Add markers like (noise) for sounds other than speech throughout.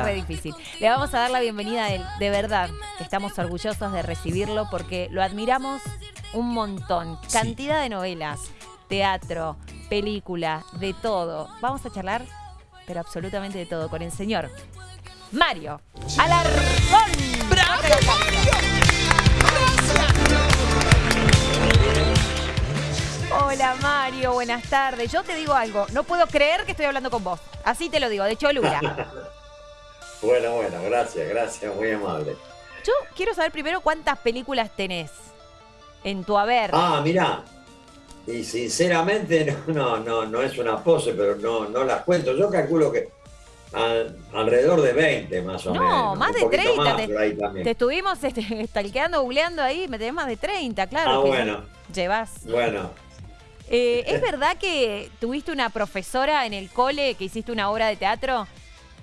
es re difícil. Le vamos a dar la bienvenida a él, de verdad, estamos orgullosos de recibirlo porque lo admiramos un montón. Cantidad de novelas, teatro, película, de todo. Vamos a charlar, pero absolutamente de todo, con el señor Mario Alarcón. ¡Bravo, Mario! Hola Mario, buenas tardes. Yo te digo algo, no puedo creer que estoy hablando con vos. Así te lo digo, de Cholula. (laughs) bueno, bueno, gracias, gracias, muy amable. Yo quiero saber primero cuántas películas tenés en tu haber. Ah, mira. Y sinceramente no, no, no, es una pose, pero no, no las cuento. Yo calculo que alrededor de 20 más o menos. No, más de 30. te, estuvimos este, (laughs) stalkeando, googleando ahí, me tenés más de 30, claro. Ah, bueno. Llevas. Bueno, eh, ¿Es verdad que tuviste una profesora en el cole que hiciste una obra de teatro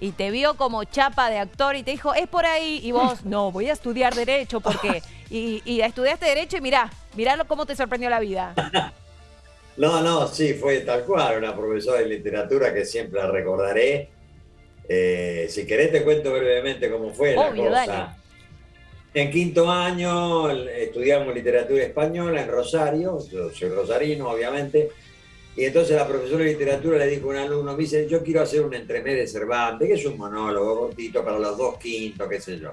y te vio como chapa de actor y te dijo, es por ahí? Y vos, (laughs) no, voy a estudiar Derecho porque... (laughs) Y, y estudiaste Derecho y mirá, mirá cómo te sorprendió la vida. (laughs) No, no, sí, fue tal cual, una profesora de literatura que siempre la recordaré. Eh, si querés te cuento brevemente cómo fue la cosa. En quinto año estudiamos literatura española en Rosario, yo soy rosarino obviamente, y entonces la profesora de literatura le dijo a un alumno, me dice, yo quiero hacer un entremés de Cervantes, que es un monólogo cortito para los dos quintos, qué sé yo.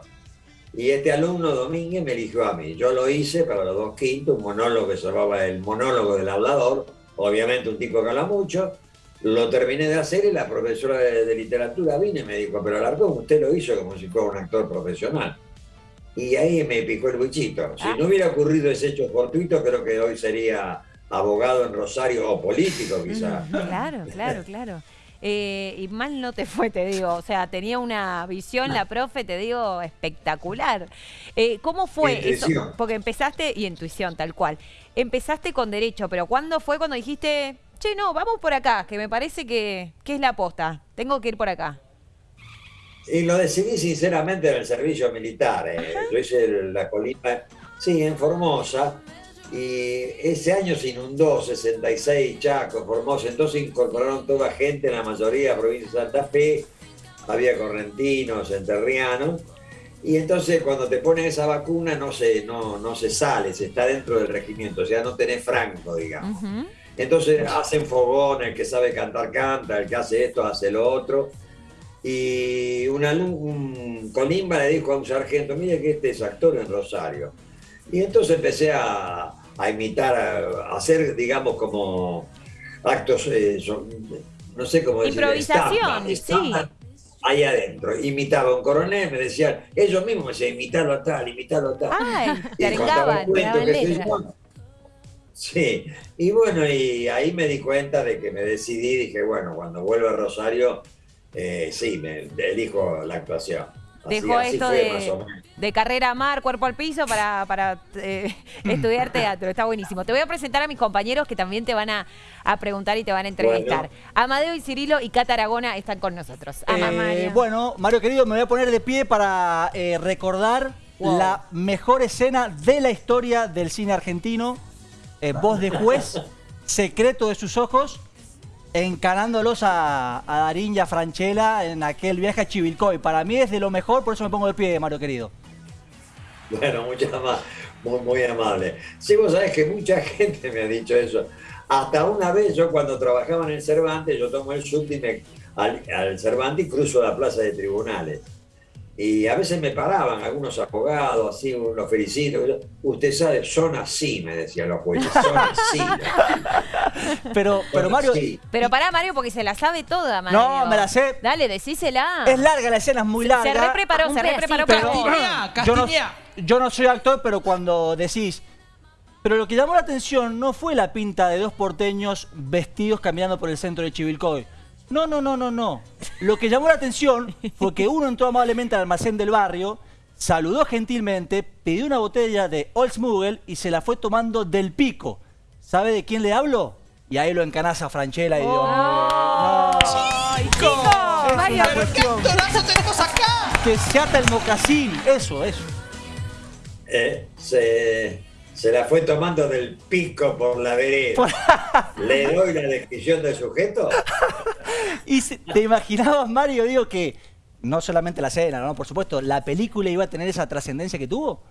Y este alumno Domínguez me eligió a mí. Yo lo hice para los dos quintos, un monólogo que se llamaba el monólogo del hablador, obviamente un tipo que habla mucho. Lo terminé de hacer y la profesora de, literatura vino y me dijo, pero Alarcón, usted lo hizo como si fuera un actor profesional. Y ahí me picó el bichito. Si ah. no hubiera ocurrido ese hecho fortuito, creo que hoy sería abogado en Rosario o político quizás. Claro, claro, claro. Eh, y mal no te fue, te digo. O sea, tenía una visión, la (laughs) profe, te digo, espectacular. Eh, ¿Cómo fue eso? Porque empezaste, y intuición, tal cual. Empezaste con derecho, pero ¿cuándo fue cuando dijiste, che, no, vamos por acá, que me parece que, que es la aposta, tengo que ir por acá? Y lo decidí sinceramente en el servicio militar. Eh. Yo hice la colima, sí, en Formosa. Y ese año se inundó 66 Chaco, Formosa. Entonces incorporaron toda gente, la mayoría de provincia de Santa Fe. Había correntinos, enterrianos. Y entonces cuando te ponen esa vacuna no se, no, no se sale, se está dentro del regimiento, o sea, no tenés franco, digamos. Entonces hacen fogón, el que sabe cantar canta, el que hace esto hace lo otro y un, un Colimba le dijo a un sargento, mire que este es actor en Rosario. Y entonces empecé a, imitar, a, hacer, digamos, como actos, eh, no sé cómo decir. Improvisación, sí. Ahí adentro, imitaba a un coronel, me decían, ellos mismos me decían, imitarlo a tal, imitarlo a tal. Ay, te Sí, y bueno, y ahí me di cuenta de que me decidí, dije, bueno, cuando vuelva a Rosario eh, sí, me elijo la actuación. Dejó esto de, carrera mar, cuerpo al piso para, eh, (laughs) estudiar teatro. Está buenísimo. Te voy a presentar a mis compañeros que también te van a, preguntar y te van a entrevistar. Amadeo y Cirilo y Cata Aragona están con nosotros. Eh, bueno, Mario querido, me voy a poner de pie para recordar la mejor escena de la historia del cine argentino. voz de juez, (laughs) secreto de sus ojos encanándolos a, a Darín y a Franchella en aquel viaje a Chivilcoy. Para mí es de lo mejor, por eso me pongo de pie, Mario querido. Bueno, muchas más, muy, muy amable. Sí, vos sabés que mucha (laughs) gente me ha dicho eso. Hasta una vez yo cuando trabajaba en el Cervantes, yo tomo el subte al, al Cervantes y cruzo la plaza de tribunales. Y a veces me paraban algunos abogados, así, los felicito. Usted sabe, son así, me decían los jueces, son (laughs) así. pero, pero Mario... Pero pará, Mario, porque se la sabe toda, Mario. No, me la sé. Dale, decísela. Es larga, la escena es muy larga. Se repreparó, se repreparó. Pero, yo, no, yo no soy actor, pero cuando decís... Pero lo que llamó la atención no fue la pinta de dos porteños vestidos caminando por el centro de Chivilcoy no, no, no, no, no. Lo que llamó la atención fue que uno entró amablemente al almacén del barrio, saludó gentilmente, pidió una botella de Oldsmugel y se la fue tomando del pico. ¿Sabe de quién le hablo? Y ahí lo encanaza Franchella y Dios oh, ¡Chico! ¿Qué actorazo tenemos acá? Que se ata el mocasín, eso, eso. Eh, se se la fue tomando del pico por la vereda. ¿Le doy la descripción del sujeto? (laughs) (laughs) y te imaginabas, Mario, digo que No solamente la escena, ¿no? Por supuesto, ¿la película iba a tener esa trascendencia que tuvo?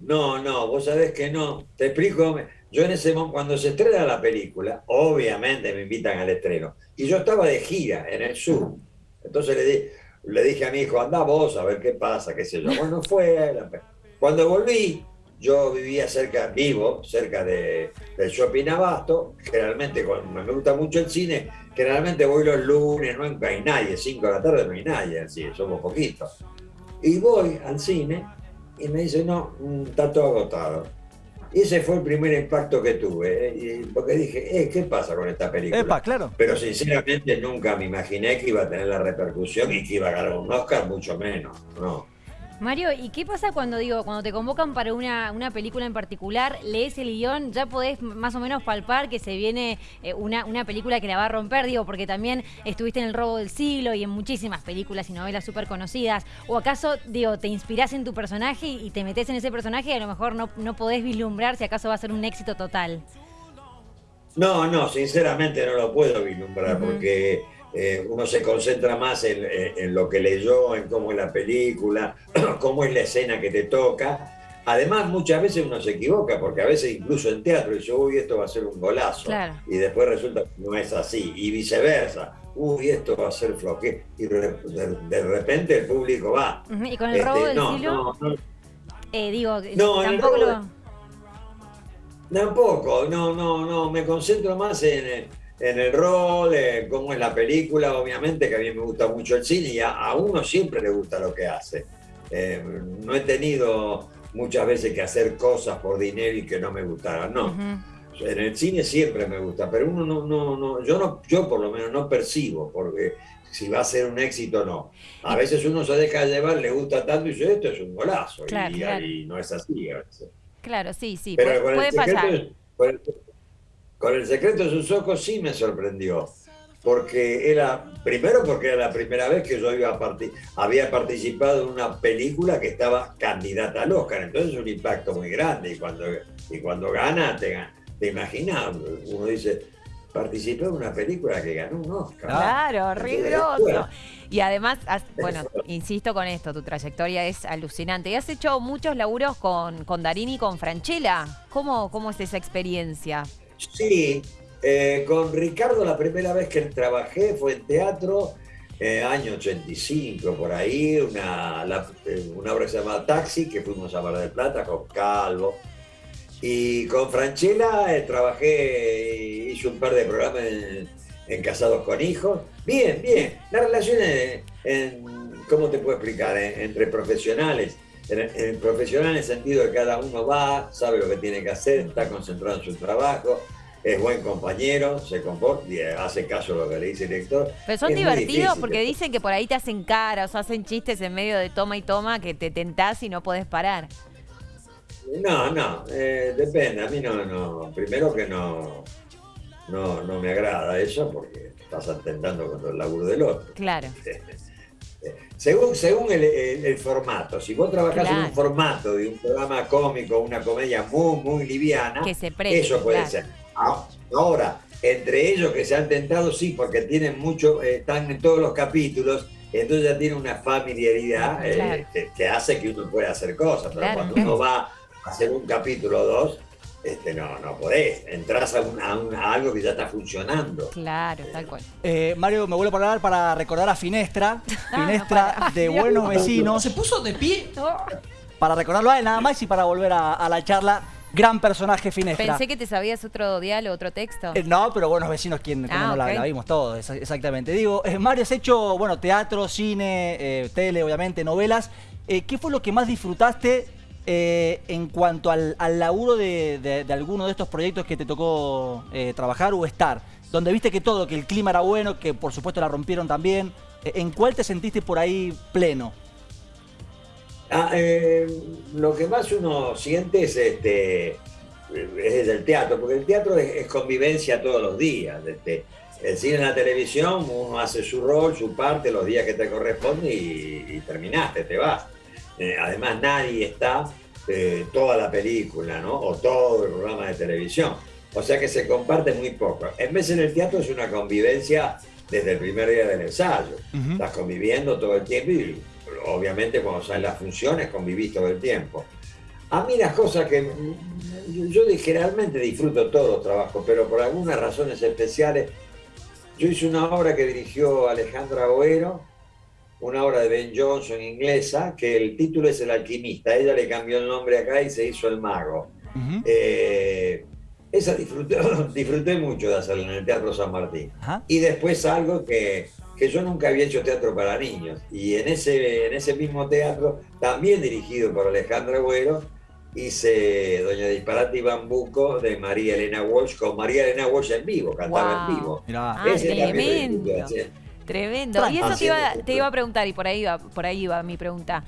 No, no, vos sabés que no. Te explico. Yo en ese momento, cuando se estrena la película, obviamente me invitan al estreno. Y yo estaba de gira en el sur. Entonces le, le dije a mi hijo, anda vos a ver qué pasa, qué sé yo. Bueno, fue. Cuando volví, yo vivía cerca, vivo cerca de, del Shopping Abasto. Generalmente, cuando me gusta mucho el cine, generalmente voy los lunes, no hay nadie, 5 de la tarde no hay nadie, así, somos poquitos. Y voy al cine y me dice, no, mm, está todo agotado. Y ese fue el primer impacto que tuve, ¿eh? porque dije, eh, ¿qué pasa con esta película? claro. Pero sinceramente nunca me imaginé que iba a tener la repercusión y que iba a ganar un Oscar, mucho menos, ¿no? Mario, ¿y qué pasa cuando digo, cuando te convocan para una, una, película en particular, lees el guion, ya podés más o menos palpar que se viene eh, una, una, película que la va a romper, digo, porque también estuviste en El robo del siglo y en muchísimas películas y novelas súper conocidas, o acaso, digo, te inspirás en tu personaje y te metes en ese personaje y a lo mejor no, no podés vislumbrar si acaso va a ser un éxito total. No, no, sinceramente no lo puedo vislumbrar porque eh, uno se concentra más en, lo que leyó, en cómo es la película, (clears throat) cómo es la escena que te toca. Además, muchas veces uno se equivoca, porque a veces incluso en teatro dice, uy, esto va a ser un golazo. Y después resulta que no es así. Y viceversa. Uy, esto va a ser floque. Y de, repente el público va. Y con el robo este, del no, no, no, eh, digo, tampoco lo... Tampoco, no, no, no. Me concentro más en en el rol, en cómo es la película, obviamente que a mí me gusta mucho el cine y a, uno siempre le gusta lo que hace. Eh, no he tenido muchas veces que hacer cosas por dinero y que no me gustaran, no. En el cine siempre me gusta, pero uno no, no, no, yo no, yo por lo menos no percibo, porque si va a ser un éxito o no. A veces uno se deja llevar, le gusta tanto y dice, esto es un golazo, y, no es así Claro, sí, sí, pero puede, pasar. Con el secreto de sus ojos sí me sorprendió, porque era, primero porque era la primera vez que yo iba había participado en una película que estaba candidata al Oscar, entonces es un impacto muy grande y cuando, y cuando gana, te, te imaginas, uno dice, participé en una película que ganó un Oscar. Claro, riguroso. Y además, bueno, insisto con esto, tu trayectoria es alucinante. Y has hecho muchos laburos con, con Darín y con Franchella. ¿Cómo, ¿Cómo es esa experiencia? Sí, eh, con Ricardo la primera vez que trabajé fue en teatro, eh, año 85, por ahí, una, eh, una obra que se llama Taxi, que fuimos a Mar del Plata con Calvo. Y con Franchella trabajé, hice un par de programas en, Casados con Hijos. Bien, bien. La relación, en, ¿cómo te puedo explicar? entre profesionales. En, profesional en el sentido de que cada uno va, sabe lo que tiene que hacer, está concentrado en su trabajo, es buen compañero, se comporta y hace caso a lo que le dice el director. Pero son divertidos porque dicen que por ahí te hacen caras o hacen chistes en medio de toma y toma que te tentás y no podés parar. No, no, eh, depende. A mí no, no. Primero que no, no, no me agrada eso porque estás atentando contra el laburo del otro. Claro. Según, según el, formato, si vos trabajás en un formato de un programa cómico, una comedia muy, muy liviana, eso puede ser. Ahora, entre ellos que se han tentado, sí, porque tienen mucho, eh, están en todos los capítulos, entonces ya tiene una familiaridad eh, que, hace que uno pueda hacer cosas, pero cuando uno va a hacer un capítulo o dos, este, no, no podés, entras a, algo que ya está funcionando. Claro, tal cual. Eh, Mario, me vuelvo a hablar para recordar a Finestra, (laughs) Finestra de Buenos Vecinos. ¿Se puso de pie? Para recordarlo a él nada más y para volver a la charla gran personaje Finestra. Pensé que te sabías otro diálogo, otro texto. Eh, no, pero buenos vecinos, ¿quién ah, no la, vimos todos? Exactamente. Digo, eh, Mario, has hecho, bueno, teatro, cine, eh, tele, obviamente, novelas. ¿Qué fue lo que más disfrutaste en cuanto al, laburo de, alguno de estos proyectos que te tocó trabajar o estar? Donde viste que todo, que el clima era bueno, que por supuesto la rompieron también. ¿En cuál te sentiste por ahí pleno? Ah, eh, lo que más uno siente es este es el teatro, porque el teatro es, convivencia todos los días. Este, el cine en la televisión, uno hace su rol, su parte, los días que te corresponde y, terminaste, te vas. Eh, además, nadie está eh, toda la película, ¿no? O todo el programa de televisión. O sea que se comparte muy poco. En vez en el teatro es una convivencia desde el primer día del ensayo. Estás conviviendo todo el tiempo y obviamente cuando salen las funciones convivís todo el tiempo. A mí las cosas que yo generalmente disfruto todos los trabajos, pero por algunas razones especiales, yo hice una obra que dirigió Alejandra Boero, una obra de Ben Johnson inglesa, que el título es El alquimista. Ella le cambió el nombre acá y se hizo El mago. Eh, esa disfruté, (laughs) disfruté mucho de hacerla en el Teatro San Martín. Y después algo que, que, yo nunca había hecho teatro para niños. Y en ese, en ese mismo teatro, también dirigido por Alejandra Agüero, hice Doña Disparate y Bambuco de María Elena Walsh con María Elena Walsh en vivo, cantaba en vivo. Ah, tremendo. Y eso te iba, te iba, a preguntar, y por ahí va, por ahí va mi pregunta.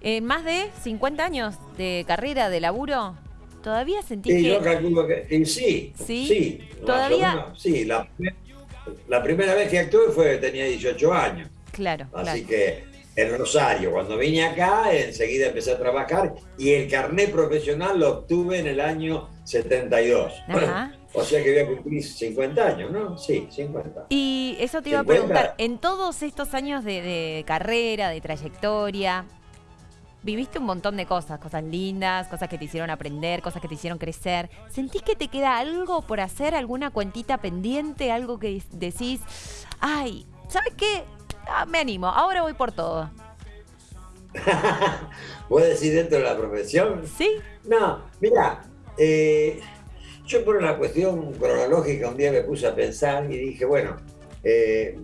¿En más de 50 años de carrera, de laburo, ¿todavía sentís sí, que...? yo calculo que sí, sí, sí. ¿Todavía? sí, la, la, primera vez que actué fue tenía 18 años. Claro, Así que en Rosario. Cuando vine acá, enseguida empecé a trabajar y el carnet profesional lo obtuve en el año 72. (clears throat) O sea que voy a cumplir 50 años, ¿no? Sí, 50. Y eso te iba a preguntar, en todos estos años de, carrera, de trayectoria, viviste un montón de cosas, cosas lindas, cosas que te hicieron aprender, cosas que te hicieron crecer. ¿Sentís que te queda algo por hacer, alguna cuentita pendiente, algo que decís, ay, ¿sabes qué? Ah, me animo, ahora voy por todo. (laughs) ¿Puedes decir dentro de la profesión? Sí. No, mira, eh, yo por una cuestión cronológica un día me puse a pensar y dije, bueno, eh,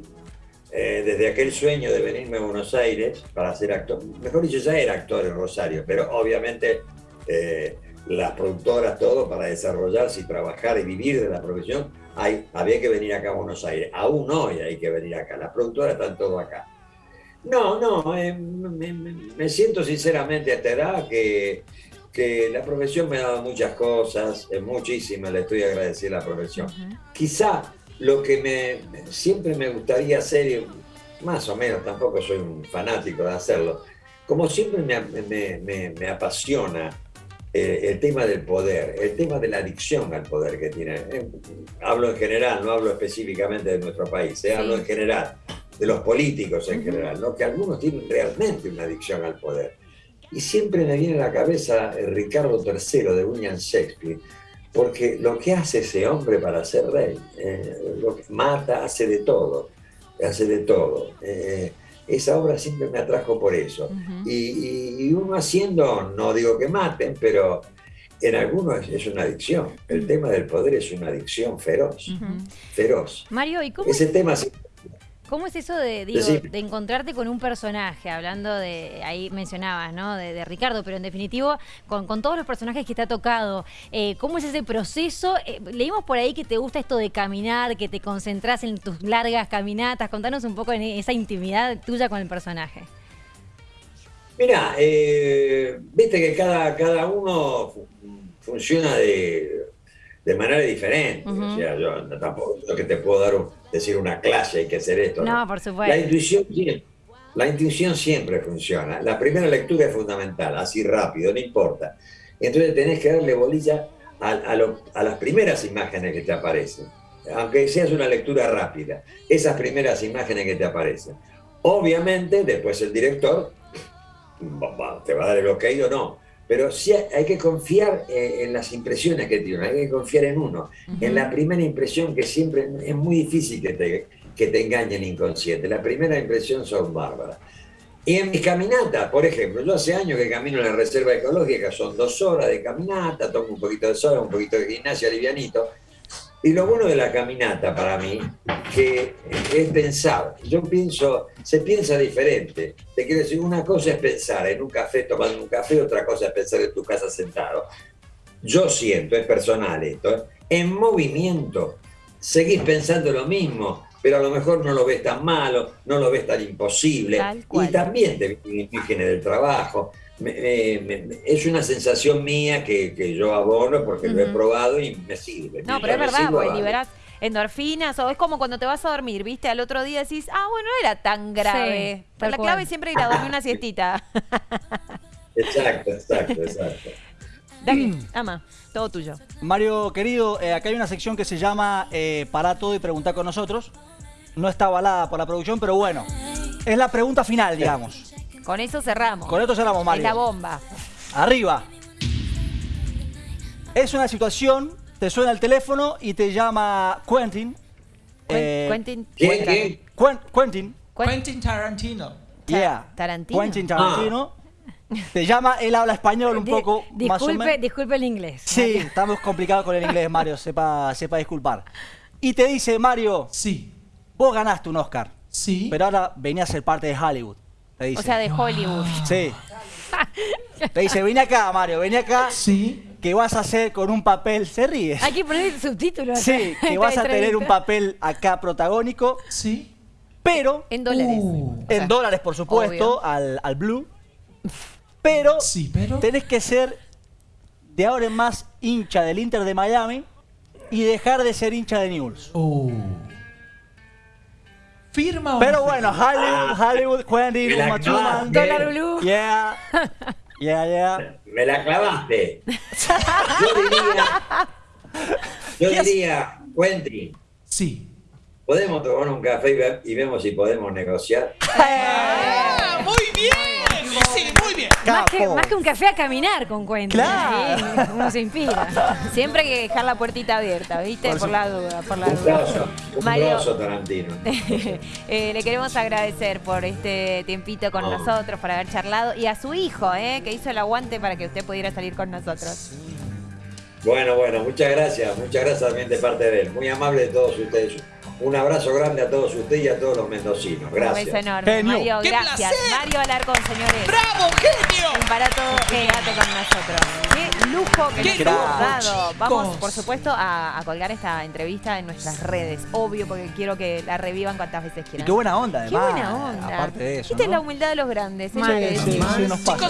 eh, desde aquel sueño de venirme a Buenos Aires para ser actor, mejor dicho, ya era actor en Rosario, pero obviamente las productoras, todo para desarrollarse y trabajar y vivir de la profesión, hay, había que venir acá a Buenos Aires. Aún hoy hay que venir acá. Las productoras están todo acá. No, no, eh, me, siento sinceramente a esta edad que, que la profesión me ha dado muchas cosas, muchísimas, le estoy agradeciendo a la profesión. Quizá lo que me, siempre me gustaría hacer, más o menos, tampoco soy un fanático de hacerlo, como siempre me, me, me apasiona eh, el tema del poder, el tema de la adicción al poder que tiene. Eh, hablo en general, no hablo específicamente de nuestro país, eh, hablo en general de los políticos en general, ¿no? que algunos tienen realmente una adicción al poder. Y siempre me viene a la cabeza el Ricardo III de William Shakespeare, porque lo que hace ese hombre para ser rey, lo que mata, hace de todo, hace de todo esa obra siempre me atrajo por eso. y, uno haciendo, no digo que maten, pero en algunos es, una adicción. El tema del poder es una adicción feroz. Feroz. Mario, ¿y cómo? Ese tema ¿Cómo es eso de, de encontrarte con un personaje? Hablando de, ahí mencionabas, ¿no? De, Ricardo, pero en definitivo, con, todos los personajes que te ha tocado, eh, ¿cómo es ese proceso? Eh, leímos por ahí que te gusta esto de caminar, que te concentras en tus largas caminatas. Contanos un poco en esa intimidad tuya con el personaje. Mira, eh, viste que cada, cada uno funciona de, de manera diferente. O sea, yo tampoco que te puedo dar decir una clase, hay que hacer esto. No, por supuesto. La intuición, la intuición siempre funciona. La primera lectura es fundamental, así rápido, no importa. Entonces tenés que darle bolilla a, a, las primeras imágenes que te aparecen. Aunque seas una lectura rápida, esas primeras imágenes que te aparecen. Obviamente, después el director te va a dar el ok o no pero sí hay que confiar eh, en las impresiones que tiene, hay que confiar en uno, en la primera impresión que siempre es muy difícil que te, que te engañen inconsciente. La primera impresión son bárbaras. Y en mis caminatas, por ejemplo, yo hace años que camino en la reserva ecológica, son dos horas de caminata, tomo un poquito de sol, un poquito de gimnasia livianito, y lo bueno de la caminata para mí, que es pensar. Yo pienso, se piensa diferente. Te quiero decir, una cosa es pensar en un café, tomando un café, otra cosa es pensar en tu casa sentado. Yo siento, es personal esto, ¿eh? en movimiento, seguís pensando lo mismo, pero a lo mejor no lo ves tan malo, no lo ves tan imposible. Y también te viene del trabajo es una sensación mía que, yo abono porque lo he probado y me sirve. No, pero es verdad, porque liberás endorfinas o es como cuando te vas a dormir, ¿viste? Al otro día decís, ah, bueno, no era tan grave. pero la clave es siempre ir a dormir una (laughs) siestita. exacto, exacto, exacto. Dale, ama, todo tuyo. Mario, querido, eh, acá hay una sección que se llama eh, Para todo y preguntar con nosotros. no está avalada por la producción, pero bueno, es la pregunta final, digamos. Con eso cerramos. Con esto cerramos, Mario. Es la bomba. Arriba. Es una situación, te suena el teléfono y te llama Quentin. Eh, Quentin. ¿Quién? Quentin. Quentin Tarantino. Yeah. Tarantino. Quentin Tarantino. Te llama, él habla español un poco más o menos. Disculpe el inglés. Sí, estamos complicados con el inglés, Mario, (laughs) sepa, sepa disculpar. Y te dice, Mario, sí. vos ganaste un Oscar. Sí. Pero ahora venía a ser parte de Hollywood. Dice. O sea, de Hollywood. (laughs) Sí. Te dice, vení acá, Mario, vení acá. Sí. Que vas a hacer con un papel, se ríe. Hay que poner subtítulos. Sí, que (laughs) vas a tener un papel acá protagónico. Sí. Pero. En dólares. Uh. en dólares, por supuesto, al, al Blue. Pero, sí, pero tenés que ser de ahora en más hincha del Inter de Miami y dejar de ser hincha de Newell's. Uh. Firma o Pero no bueno, Hollywood, Hollywood, Quentin, Me la Uma Thurman. Dólar blue. Yeah. Yeah, yeah. Me la clavaste. Yo diría, yo diría, Quentin, Sí. ¿podemos tomar un café y, ve- y vemos si podemos negociar? Ah, muy bien. Sí, muy bien. Más que, más que un café a caminar con Quentin. Claro. Sí, uno se inspira. Siempre hay que dejar la puertita abierta, ¿viste? Por Por, la duda, por la Un duda. grosso, un Mario, Tarantino. (laughs) eh, le queremos agradecer por este tiempito con No. nosotros, por haber charlado. Y a su hijo, ¿eh? Que hizo el aguante para que usted pudiera salir con nosotros. Bueno, bueno, muchas gracias, muchas gracias también de parte de él. Muy amable de todos ustedes. Un abrazo grande a todos ustedes y a todos los mendocinos. Un beso Gracias. enorme. Genio. Mario, ¡Qué gracias. placer! Mario Alarcón, señores. ¡Bravo, genio! Un barato quédate con nosotros. Qué lujo que ¡Qué nos hemos lujo, dado. Vamos, por supuesto, a, a colgar esta entrevista en nuestras redes. Obvio, porque quiero que la revivan cuantas veces Y quieran. qué buena onda, Qué además. buena onda. Aparte de eso. Esta es ¿no? la humildad de los grandes. es lo Mal. que Sí, decimos. sí, nos pasa. Chicos,